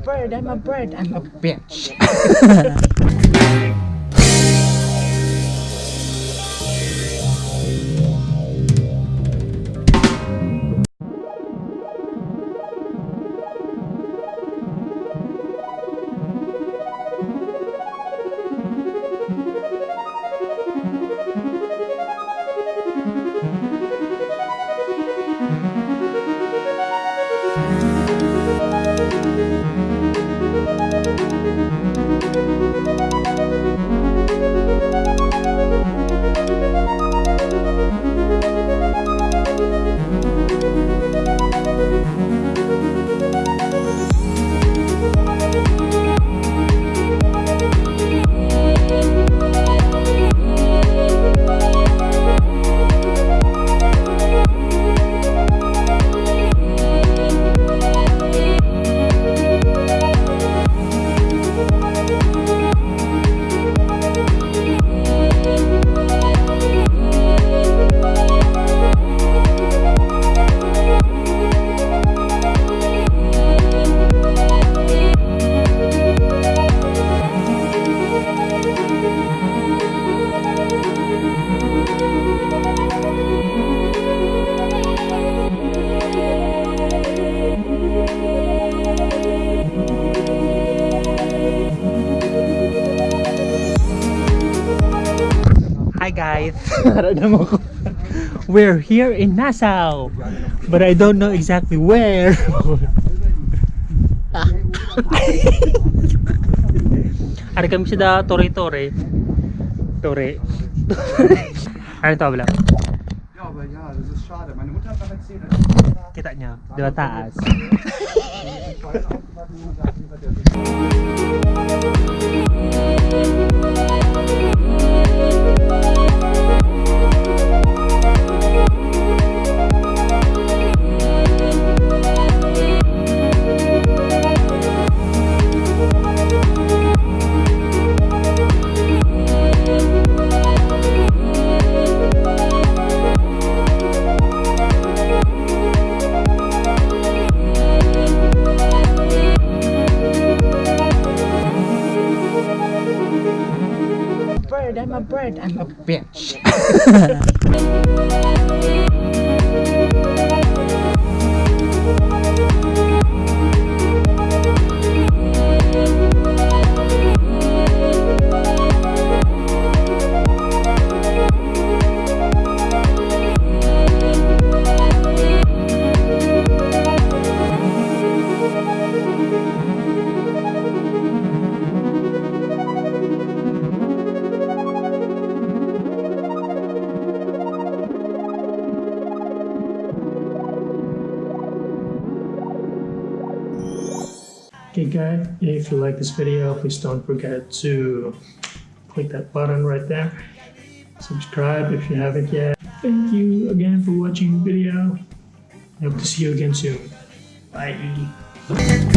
bird, I'm a bird, I'm a bitch. Hi guys! We're here in Nassau, but I don't know exactly where. Hari kami sa da Tore Tore. Tore. ano to wala? Ja, I'm a bitch. Okay guys, if you like this video, please don't forget to click that button right there. Subscribe if you haven't yet. Thank you again for watching the video. I hope to see you again soon. Bye.